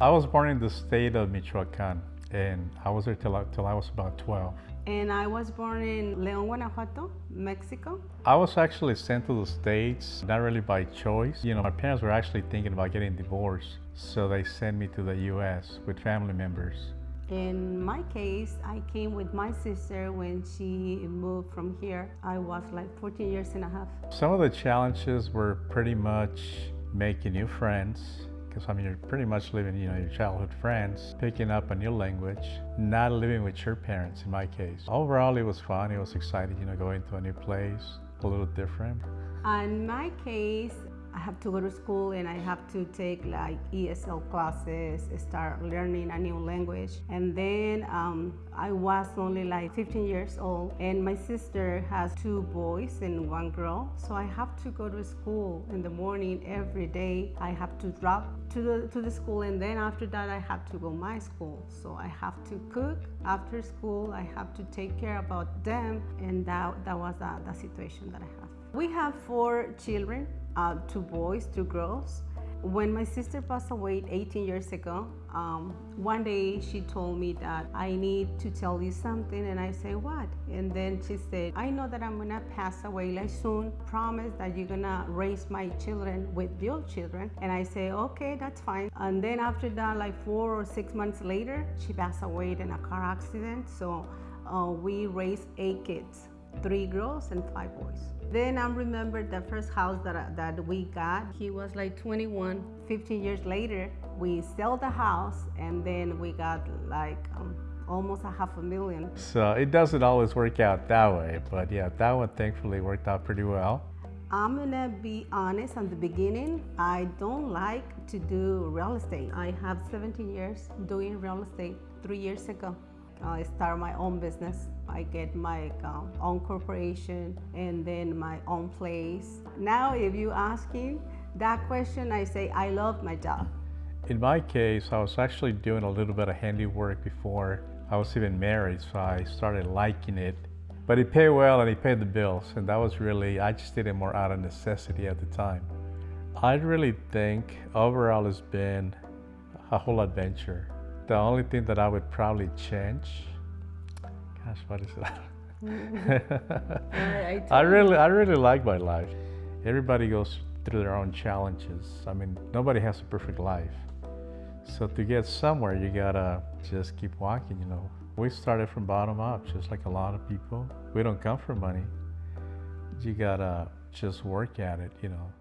I was born in the state of Michoacan and I was there till I, till I was about 12. And I was born in León, Guanajuato, Mexico. I was actually sent to the States, not really by choice. You know, my parents were actually thinking about getting divorced, so they sent me to the US with family members. In my case, I came with my sister when she moved from here. I was like 14 years and a half. Some of the challenges were pretty much making new friends, because I mean, you're pretty much living, you know, your childhood friends, picking up a new language, not living with your parents in my case. Overall, it was fun. It was exciting, you know, going to a new place, a little different. In my case, I have to go to school and I have to take like ESL classes, start learning a new language. And then um, I was only like 15 years old and my sister has two boys and one girl. So I have to go to school in the morning every day. I have to drop to the, to the school and then after that I have to go my school. So I have to cook after school. I have to take care about them and that, that was the, the situation that I have. We have four children uh, two boys, two girls. When my sister passed away 18 years ago, um, one day she told me that I need to tell you something and I say what? And then she said, I know that I'm gonna pass away like soon. Promise that you're gonna raise my children with your children. And I say, okay, that's fine. And then after that, like four or six months later, she passed away in a car accident. So uh, we raised eight kids, three girls and five boys. Then I remember the first house that, that we got. He was like 21. 15 years later, we sell the house and then we got like um, almost a half a million. So it doesn't always work out that way, but yeah, that one thankfully worked out pretty well. I'm gonna be honest at the beginning. I don't like to do real estate. I have 17 years doing real estate three years ago. I start my own business. I get my um, own corporation and then my own place. Now, if you ask me that question, I say I love my job. In my case, I was actually doing a little bit of handiwork before I was even married, so I started liking it. But it paid well and it paid the bills, and that was really, I just did it more out of necessity at the time. I really think overall it's been a whole adventure. The only thing that I would probably change, gosh, what is that? I, I, I really, I really like my life. Everybody goes through their own challenges. I mean, nobody has a perfect life. So to get somewhere, you gotta just keep walking, you know. We started from bottom up, just like a lot of people. We don't come for money. You gotta just work at it, you know.